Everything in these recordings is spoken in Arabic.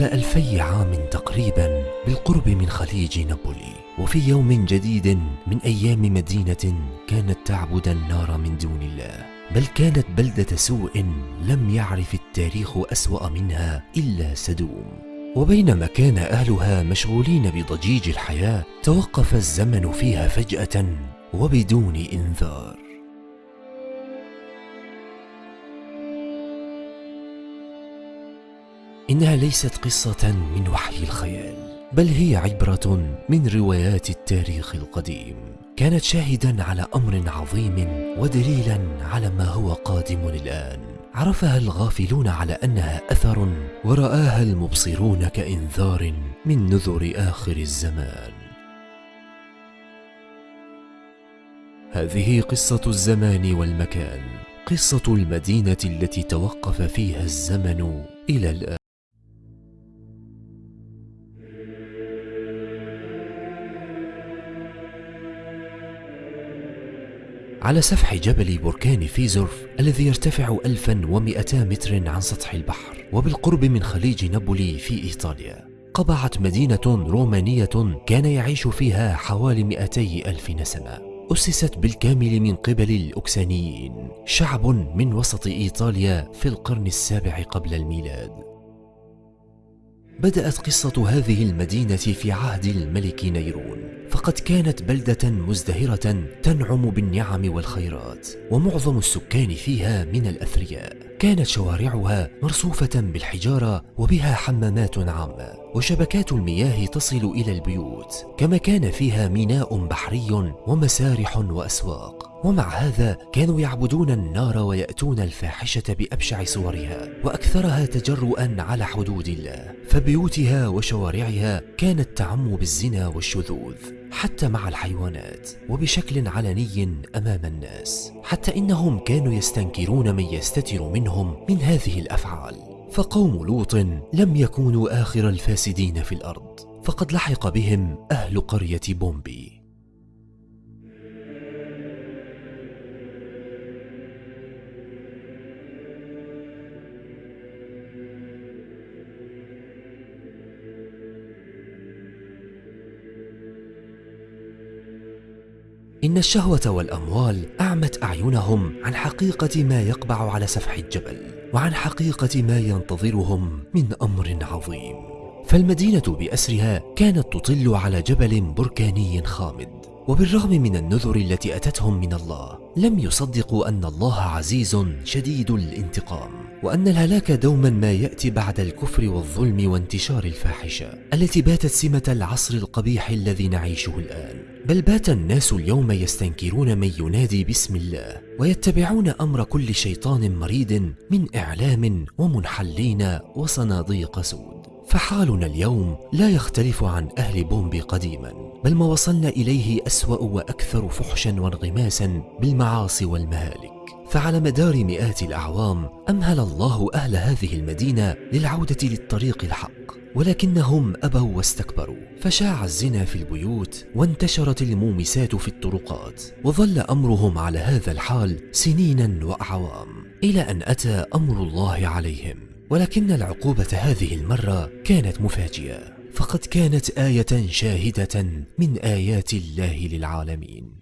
قبل ألفي عام تقريبا بالقرب من خليج نابولي وفي يوم جديد من أيام مدينة كانت تعبد النار من دون الله بل كانت بلدة سوء لم يعرف التاريخ أسوأ منها إلا سدوم. وبينما كان أهلها مشغولين بضجيج الحياة توقف الزمن فيها فجأة وبدون إنذار. إنها ليست قصة من وحي الخيال بل هي عبرة من روايات التاريخ القديم. كانت شاهدا على أمر عظيم ودليلا على ما هو قادم الآن. عرفها الغافلون على أنها أثر ورآها المبصرون كإنذار من نذر آخر الزمان. هذه قصة الزمان والمكان قصة المدينة التي توقف فيها الزمن إلى الآن. على سفح جبل بركان فيزورف الذي يرتفع 1200 متر عن سطح البحر وبالقرب من خليج نابولي في إيطاليا. قبعت مدينة رومانية كان يعيش فيها حوالي 200 ألف نسمة. أسست بالكامل من قبل الأكسانيين شعب من وسط إيطاليا في القرن السابع قبل الميلاد. بدأت قصة هذه المدينة في عهد الملك نيرون فقد كانت بلدة مزدهرة تنعم بالنعم والخيرات ومعظم السكان فيها من الأثرياء. كانت شوارعها مرصوفة بالحجارة وبها حمامات عامة. وشبكات المياه تصل إلى البيوت كما كان فيها ميناء بحري ومسارح وأسواق. ومع هذا كانوا يعبدون النار ويأتون الفاحشة بأبشع صورها وأكثرها تجرؤا على حدود الله. فبيوتها وشوارعها كانت تعم بالزنا والشذوذ حتى مع الحيوانات وبشكل علني أمام الناس. حتى إنهم كانوا يستنكرون من يستتر منهم من هذه الأفعال. فقوم لوط لم يكونوا آخر الفاسدين في الأرض فقد لحق بهم أهل قرية بومبي. إن الشهوة والأموال أعمت أعينهم عن حقيقة ما يقبع على سفح الجبل وعن حقيقة ما ينتظرهم من أمر عظيم. فالمدينة بأسرها كانت تطل على جبل بركاني خامد. وبالرغم من النذر التي أتتهم من الله لم يصدقوا أن الله عزيز شديد الانتقام وأن الهلاك دوما ما يأتي بعد الكفر والظلم وانتشار الفاحشة التي باتت سمة العصر القبيح الذي نعيشه الآن. بل بات الناس اليوم يستنكرون من ينادي باسم الله ويتبعون أمر كل شيطان مريد من إعلام ومنحلين وصناديق سود. فحالنا اليوم لا يختلف عن أهل بومبي قديما. بل ما وصلنا إليه أسوأ وأكثر فحشا وانغماسا بالمعاصي والمهالك. فعلى مدار مئات الأعوام أمهل الله أهل هذه المدينة للعودة للطريق الحق ولكنهم أبوا واستكبروا. فشاع الزنا في البيوت وانتشرت المومسات في الطرقات وظل أمرهم على هذا الحال سنينا وأعوام إلى أن أتى أمر الله عليهم. ولكن العقوبة هذه المرة كانت مفاجئة. فقد كانت آية شاهدة من آيات الله للعالمين.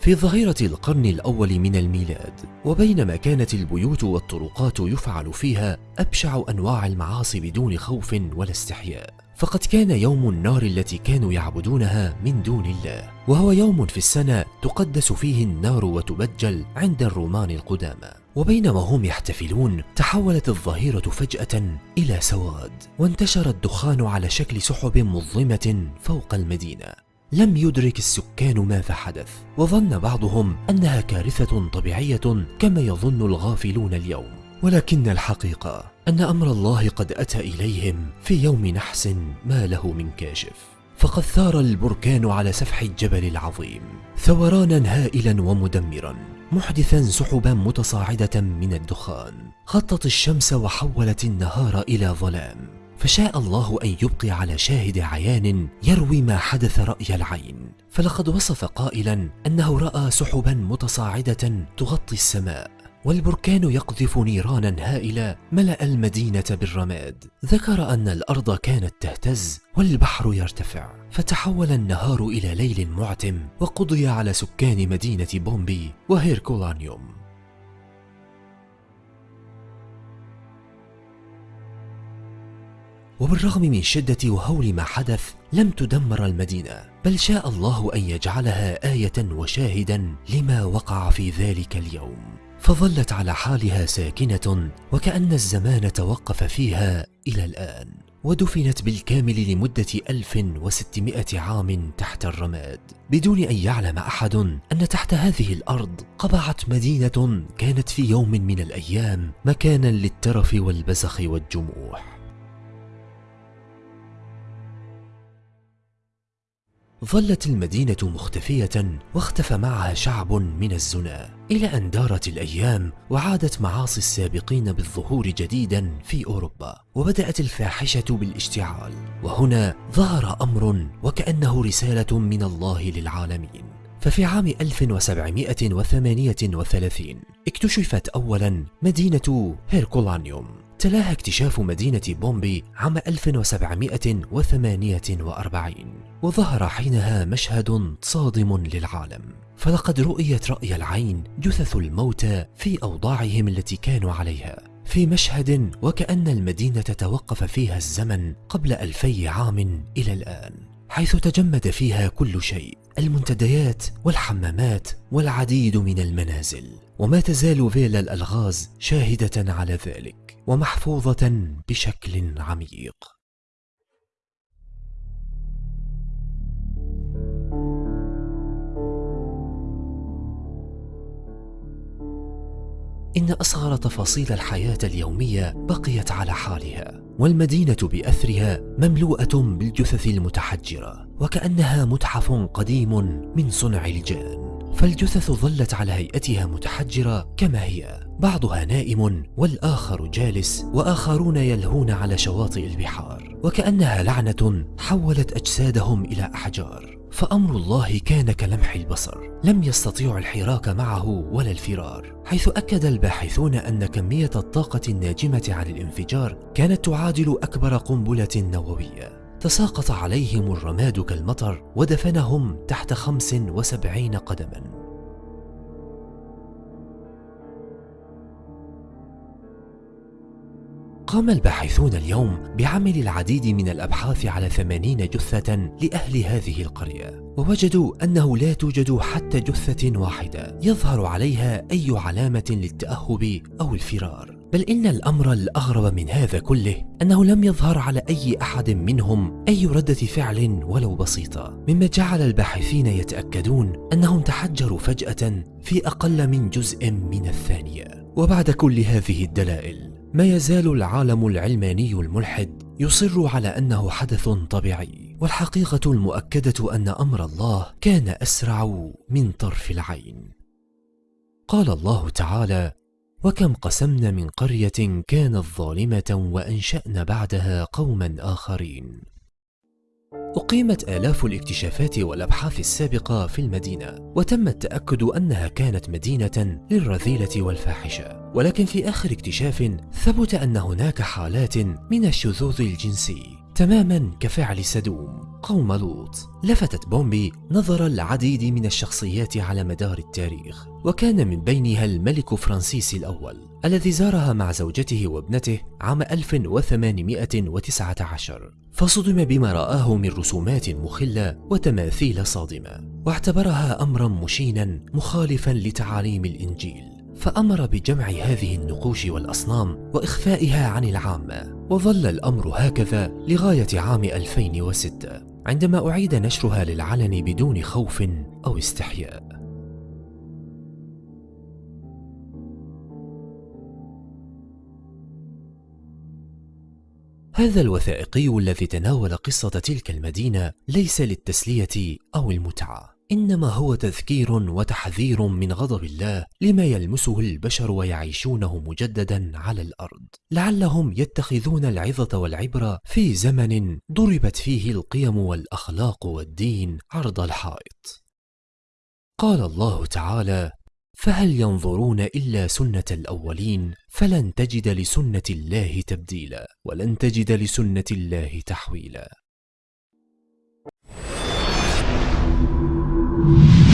في ظهيرة القرن الأول من الميلاد وبينما كانت البيوت والطرقات يفعل فيها أبشع أنواع المعاصي بدون خوف ولا استحياء. فقد كان يوم النار التي كانوا يعبدونها من دون الله وهو يوم في السنة تقدس فيه النار وتبجل عند الرومان القدامى. وبينما هم يحتفلون تحولت الظهيرة فجأة إلى سواد وانتشر الدخان على شكل سحب مظلمة فوق المدينة. لم يدرك السكان ماذا حدث وظن بعضهم أنها كارثة طبيعية كما يظن الغافلون اليوم. ولكن الحقيقة أن أمر الله قد أتى إليهم في يوم نحس ما له من كاشف. فقد ثار البركان على سفح الجبل العظيم ثورانا هائلا ومدمرا محدثا سحبا متصاعدة من الدخان. خطت الشمس وحولت النهار إلى ظلام. فشاء الله أن يبقي على شاهد عيان يروي ما حدث رأي العين. فلقد وصف قائلا أنه رأى سحبا متصاعدة تغطي السماء. والبركان يقذف نيرانا هائلة ملأ المدينة بالرماد. ذكر أن الأرض كانت تهتز والبحر يرتفع فتحول النهار إلى ليل معتم وقضي على سكان مدينة بومبي وهيركولانيوم. وبالرغم من شدة وهول ما حدث لم تدمر المدينة بل شاء الله أن يجعلها آية وشاهدا لما وقع في ذلك اليوم. فظلت على حالها ساكنة وكأن الزمان توقف فيها إلى الآن ودفنت بالكامل لمدة 1600 عام تحت الرماد. بدون أن يعلم أحد أن تحت هذه الأرض قبعت مدينة كانت في يوم من الأيام مكانا للترف والبزخ والجموح. ظلت المدينة مختفية واختفى معها شعب من الزنا. إلى أن دارت الأيام وعادت معاصي السابقين بالظهور جديدا في أوروبا وبدأت الفاحشة بالاشتعال. وهنا ظهر أمر وكأنه رسالة من الله للعالمين. ففي عام 1738 اكتشفت أولا مدينة هيركولانيوم. تلاها اكتشاف مدينة بومبي عام 1748 وظهر حينها مشهد صادم للعالم. فلقد رؤيت رأي العين جثث الموتى في أوضاعهم التي كانوا عليها. في مشهد وكأن المدينة توقف فيها الزمن قبل ألفي عام إلى الآن. حيث تجمد فيها كل شيء المنتديات والحمامات والعديد من المنازل. وما تزال فيلا الألغاز شاهدة على ذلك ومحفوظة بشكل عميق. إن أصغر تفاصيل الحياة اليومية بقيت على حالها والمدينة بأثرها مملوءة بالجثث المتحجرة وكأنها متحف قديم من صنع الجان. فالجثث ظلت على هيئتها متحجرة كما هي. بعضها نائم والآخر جالس وآخرون يلهون على شواطئ البحار وكأنها لعنة حولت أجسادهم إلى أحجار. فأمر الله كان كلمح البصر. لم يستطيعوا الحراك معه ولا الفرار. حيث أكد الباحثون أن كمية الطاقة الناجمة عن الانفجار كانت تعادل أكبر قنبلة نووية. تساقط عليهم الرماد كالمطر ودفنهم تحت خمس وسبعين قدما. قام الباحثون اليوم بعمل العديد من الأبحاث على ثمانين جثة لأهل هذه القرية. ووجدوا أنه لا توجد حتى جثة واحدة يظهر عليها أي علامة للتأهب أو الفرار. بل إن الأمر الأغرب من هذا كله أنه لم يظهر على أي أحد منهم أي ردة فعل ولو بسيطة. مما جعل الباحثين يتأكدون أنهم تحجروا فجأة في أقل من جزء من الثانية. وبعد كل هذه الدلائل ما يزال العالم العلماني الملحد يصر على أنه حدث طبيعي والحقيقة المؤكدة أن أمر الله كان أسرع من طرف العين. قال الله تعالى وكم قسمنا من قرية كانت ظالمة وأنشأنا بعدها قوما آخرين أقيمت آلاف الاكتشافات والأبحاث السابقة في المدينة وتم التأكد أنها كانت مدينة للرذيلة والفاحشة. ولكن في آخر اكتشاف ثبت أن هناك حالات من الشذوذ الجنسي تماما كفعل سدوم قوم لوط. لفتت بومبي نظر العديد من الشخصيات على مدار التاريخ وكان من بينها الملك فرانسيس الأول الذي زارها مع زوجته وابنته عام 1819 فصدم بما رآه من رسومات مخلة وتماثيل صادمة واعتبرها أمرا مشينا مخالفا لتعاليم الإنجيل. فأمر بجمع هذه النقوش والأصنام وإخفائها عن العامة وظل الأمر هكذا لغاية عام 2006 عندما أعيد نشرها للعلن بدون خوف أو استحياء. هذا الوثائقي الذي تناول قصة تلك المدينة ليس للتسلية أو المتعة. إنما هو تذكير وتحذير من غضب الله لما يلمسه البشر ويعيشونه مجددا على الأرض. لعلهم يتخذون العظة والعبرة في زمن ضربت فيه القيم والأخلاق والدين عرض الحائط. قال الله تعالى فهل ينظرون إلا سنة الأولين فلن تجد لسنة الله تبديلا ولن تجد لسنة الله تحويلا. you.